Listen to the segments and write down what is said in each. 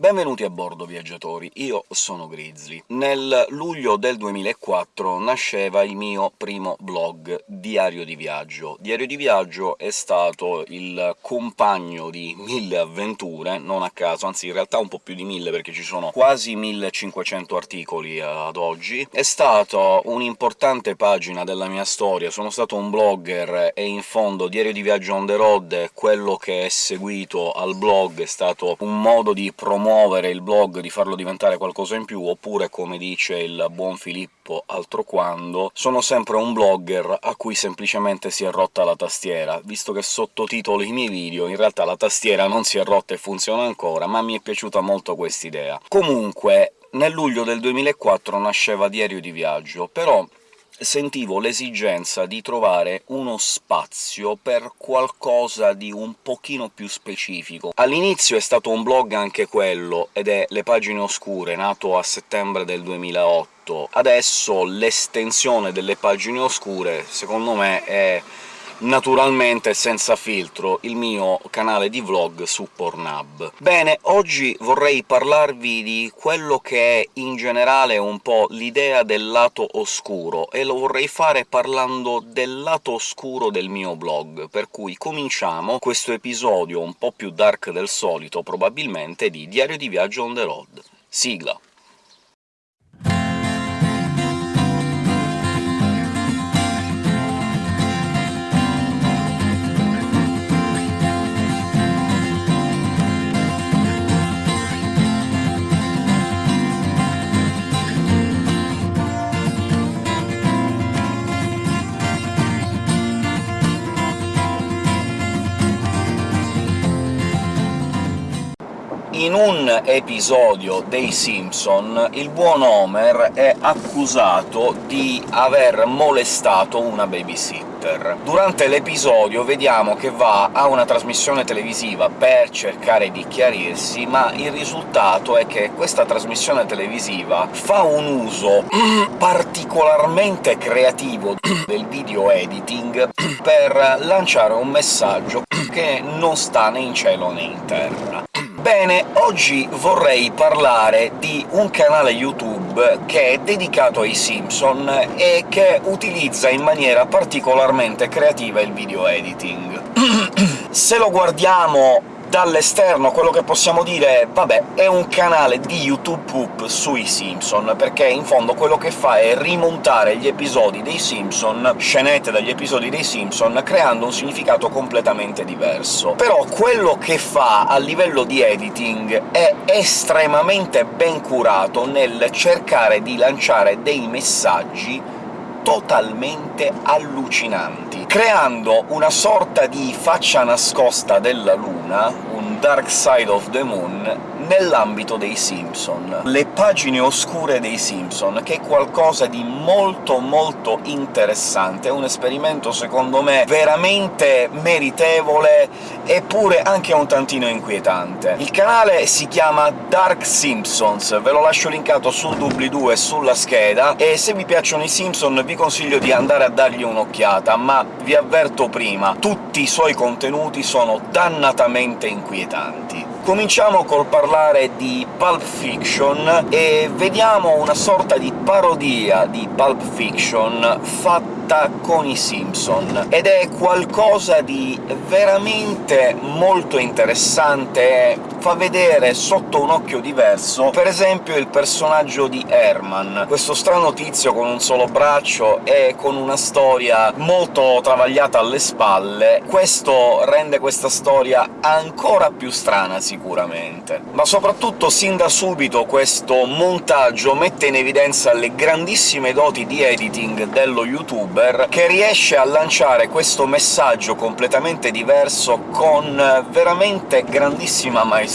Benvenuti a bordo, viaggiatori, io sono Grizzly. Nel luglio del 2004 nasceva il mio primo blog, Diario di Viaggio. Diario di Viaggio è stato il compagno di mille avventure, non a caso, anzi in realtà un po' più di mille, perché ci sono quasi 1500 articoli ad oggi. È stato un'importante pagina della mia storia, sono stato un blogger e in fondo Diario di Viaggio on the road, quello che è seguito al blog, è stato un modo di promuovere promuovere il blog, di farlo diventare qualcosa in più, oppure, come dice il buon Filippo altro quando, sono sempre un blogger a cui semplicemente si è rotta la tastiera, visto che sottotitolo i miei video, in realtà la tastiera non si è rotta e funziona ancora, ma mi è piaciuta molto quest'idea. Comunque, nel luglio del 2004 nasceva Diario di Viaggio, però sentivo l'esigenza di trovare uno spazio per qualcosa di un pochino più specifico. All'inizio è stato un blog anche quello, ed è Le Pagine Oscure, nato a settembre del 2008. Adesso l'estensione delle Pagine Oscure, secondo me, è naturalmente senza filtro, il mio canale di vlog su Pornhub. Bene, oggi vorrei parlarvi di quello che è in generale un po' l'idea del lato oscuro, e lo vorrei fare parlando del lato oscuro del mio blog, per cui cominciamo questo episodio un po' più dark del solito, probabilmente, di Diario di Viaggio on the road. Sigla. Episodio dei Simpson il buon Homer è accusato di aver molestato una babysitter. Durante l'episodio vediamo che va a una trasmissione televisiva per cercare di chiarirsi, ma il risultato è che questa trasmissione televisiva fa un uso particolarmente creativo del video editing per lanciare un messaggio che non sta né in cielo né in terra. Bene, oggi vorrei parlare di un canale YouTube che è dedicato ai Simpson e che utilizza in maniera particolarmente creativa il video editing. Se lo guardiamo Dall'esterno quello che possiamo dire è vabbè, è un canale di YouTube Poop sui Simpson, perché in fondo quello che fa è rimontare gli episodi dei Simpson, scenette dagli episodi dei Simpson, creando un significato completamente diverso. Però quello che fa a livello di editing è estremamente ben curato nel cercare di lanciare dei messaggi totalmente allucinanti, creando una sorta di faccia nascosta della Luna, un Dark Side of the Moon, nell'ambito dei Simpson. Le pagine oscure dei Simpson, che è qualcosa di molto molto interessante, è un esperimento secondo me veramente meritevole, eppure anche un tantino inquietante. Il canale si chiama Dark Simpsons, ve lo lascio linkato sul doobly-doo e sulla scheda, e se vi piacciono i Simpson vi consiglio di andare a dargli un'occhiata, ma vi avverto prima, tutti i suoi contenuti sono dannatamente inquietanti. Cominciamo col parlare di Pulp Fiction, e vediamo una sorta di parodia di Pulp Fiction fatta con i Simpson, ed è qualcosa di veramente molto interessante, fa vedere sotto un occhio diverso, per esempio il personaggio di Herman, questo strano tizio con un solo braccio e con una storia molto travagliata alle spalle. Questo rende questa storia ancora più strana, sicuramente. Ma soprattutto, sin da subito, questo montaggio mette in evidenza le grandissime doti di editing dello youtuber che riesce a lanciare questo messaggio completamente diverso con veramente grandissima maestria.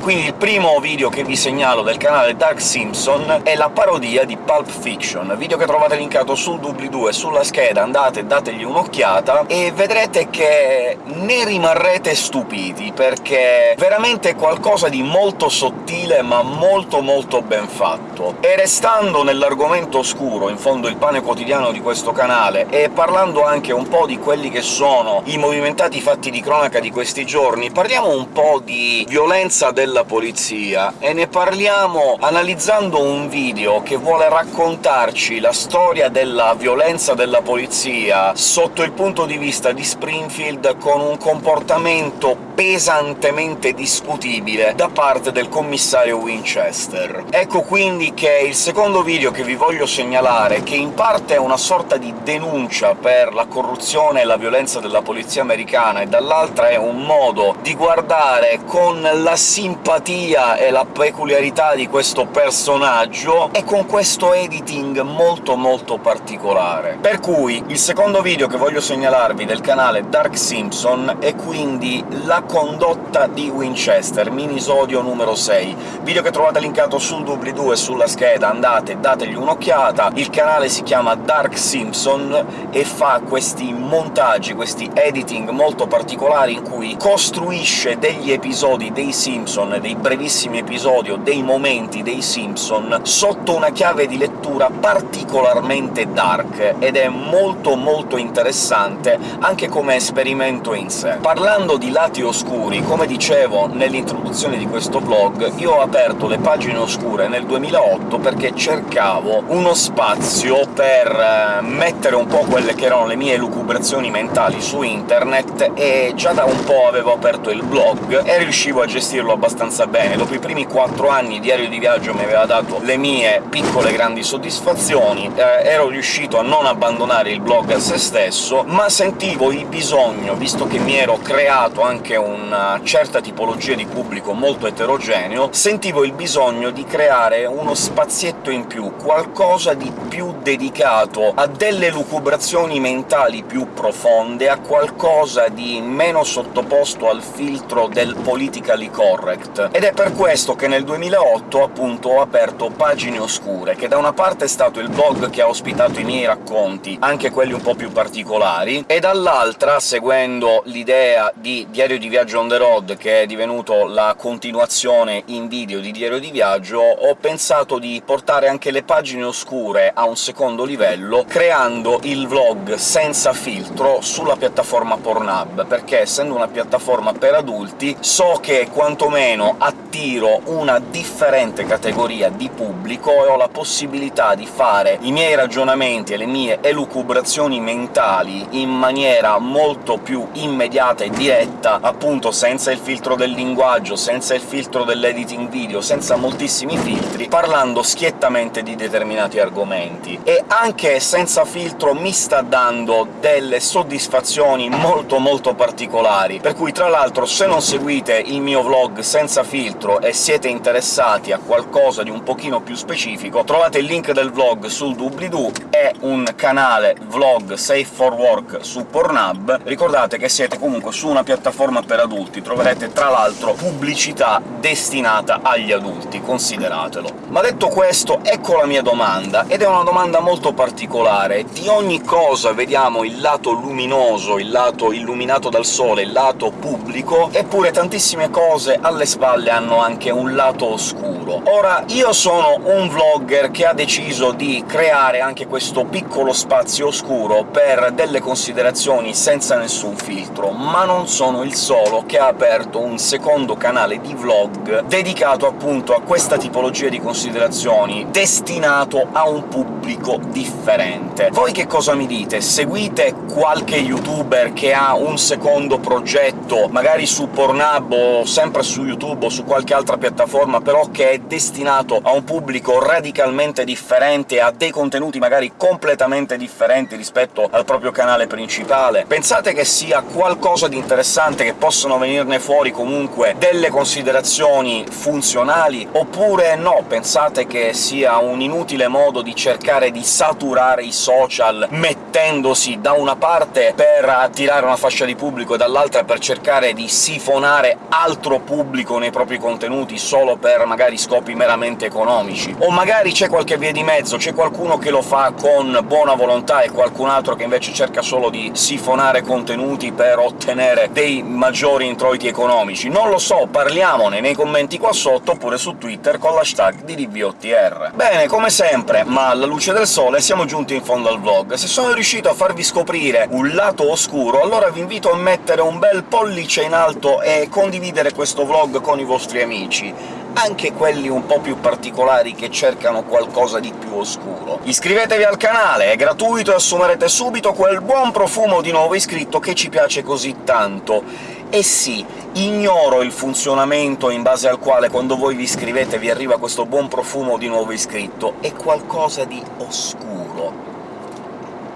Quindi il primo video che vi segnalo del canale Dark Simpson è la parodia di Pulp Fiction, video che trovate linkato sul doobly-doo e sulla scheda, andate e dategli un'occhiata, e vedrete che ne rimarrete stupiti, perché è veramente qualcosa di molto sottile ma molto molto ben fatto. E restando nell'argomento oscuro, in fondo il pane quotidiano di questo canale, e parlando anche un po' di quelli che sono i movimentati fatti di cronaca di questi giorni, parliamo un po' di violenza violenza della polizia, e ne parliamo analizzando un video che vuole raccontarci la storia della violenza della polizia sotto il punto di vista di Springfield con un comportamento pesantemente discutibile da parte del commissario Winchester. Ecco quindi che il secondo video che vi voglio segnalare, che in parte è una sorta di denuncia per la corruzione e la violenza della polizia americana, e dall'altra è un modo di guardare con la simpatia e la peculiarità di questo personaggio, e con questo editing molto molto particolare. Per cui il secondo video che voglio segnalarvi del canale Dark Simpson è quindi la condotta di Winchester, minisodio numero 6, video che trovate linkato sul doobly-doo e sulla scheda, andate, dategli un'occhiata. Il canale si chiama Dark Simpson e fa questi montaggi, questi editing molto particolari in cui costruisce degli episodi dei Simpson, dei brevissimi episodi o dei momenti dei Simpson, sotto una chiave di lettura particolarmente dark, ed è molto molto interessante anche come esperimento in sé. Parlando di lati oscuri. Come dicevo nell'introduzione di questo vlog, io ho aperto le pagine oscure nel 2008 perché cercavo uno spazio per eh, mettere un po' quelle che erano le mie lucubrazioni mentali su internet, e già da un po' avevo aperto il blog e riuscivo a gestirlo abbastanza bene. Dopo i primi quattro anni Diario di Viaggio mi aveva dato le mie piccole grandi soddisfazioni, eh, ero riuscito a non abbandonare il blog a se stesso, ma sentivo il bisogno, visto che mi ero creato anche un una certa tipologia di pubblico molto eterogeneo, sentivo il bisogno di creare uno spazietto in più, qualcosa di più dedicato a delle lucubrazioni mentali più profonde, a qualcosa di meno sottoposto al filtro del politically correct. Ed è per questo che nel 2008, appunto, ho aperto Pagine Oscure, che da una parte è stato il blog che ha ospitato i miei racconti, anche quelli un po' più particolari, e dall'altra, seguendo l'idea di Diario di Viaggio on the Road, che è divenuto la continuazione in video di Diario di Viaggio, ho pensato di portare anche le pagine oscure a un secondo livello, creando il vlog senza filtro sulla piattaforma Pornhub, perché essendo una piattaforma per adulti so che quantomeno attiro una differente categoria di pubblico e ho la possibilità di fare i miei ragionamenti e le mie elucubrazioni mentali in maniera molto più immediata e diretta, appunto senza il filtro del linguaggio, senza il filtro dell'editing video, senza moltissimi filtri, parlando schiettamente di determinati argomenti. E anche senza filtro mi sta dando delle soddisfazioni molto molto particolari, per cui tra l'altro se non seguite il mio vlog senza filtro e siete interessati a qualcosa di un pochino più specifico, trovate il link del vlog sul doobly-doo, è un canale vlog safe for work su Pornhub. Ricordate che siete comunque su una piattaforma per adulti, troverete tra l'altro pubblicità destinata agli adulti, consideratelo. Ma detto questo, ecco la mia domanda, ed è una domanda molto particolare. Di ogni cosa vediamo il lato luminoso, il lato illuminato dal sole, il lato pubblico, eppure tantissime cose alle spalle hanno anche un lato oscuro. Ora, io sono un vlogger che ha deciso di creare anche questo piccolo spazio oscuro per delle considerazioni senza nessun filtro, ma non sono il solo che ha aperto un secondo canale di vlog dedicato appunto a questa tipologia di considerazioni, destinato a un pubblico differente. Voi che cosa mi dite? Seguite qualche youtuber che ha un secondo progetto, magari su Pornhub o sempre su YouTube o su qualche altra piattaforma, però che è destinato a un pubblico radicalmente differente, a dei contenuti magari completamente differenti rispetto al proprio canale principale? Pensate che sia qualcosa di interessante, che possono venirne fuori comunque delle considerazioni funzionali, oppure no, pensate che sia un inutile modo di cercare di saturare i social mettendosi da una parte per attirare una fascia di pubblico e dall'altra per cercare di sifonare altro pubblico nei propri contenuti solo per magari scopi meramente economici. O magari c'è qualche via di mezzo, c'è qualcuno che lo fa con buona volontà e qualcun altro che invece cerca solo di sifonare contenuti per ottenere dei maggiori introiti economici. Non lo so, parliamone nei commenti qua sotto, oppure su Twitter con l'hashtag di DVOTR. Bene, come sempre, ma alla luce del sole siamo giunti in fondo al vlog. Se sono riuscito a farvi scoprire un lato oscuro, allora vi invito a mettere un bel pollice in alto e condividere questo vlog con i vostri amici anche quelli un po' più particolari che cercano qualcosa di più oscuro. Iscrivetevi al canale, è gratuito e assumerete subito quel buon profumo di nuovo iscritto che ci piace così tanto. E sì, ignoro il funzionamento in base al quale quando voi vi iscrivete vi arriva questo buon profumo di nuovo iscritto, è qualcosa di oscuro.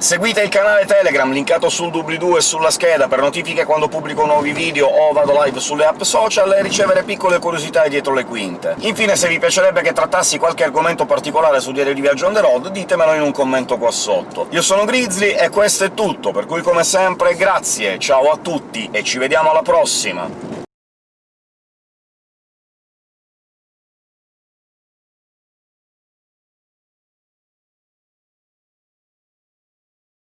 Seguite il canale Telegram, linkato sul doobly-doo e sulla scheda, per notifiche quando pubblico nuovi video o vado live sulle app social e ricevere piccole curiosità dietro le quinte. Infine, se vi piacerebbe che trattassi qualche argomento particolare su Diario di Viaggio on the road, ditemelo in un commento qua sotto. Io sono Grizzly e questo è tutto, per cui come sempre grazie, ciao a tutti e ci vediamo alla prossima!